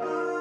Oh.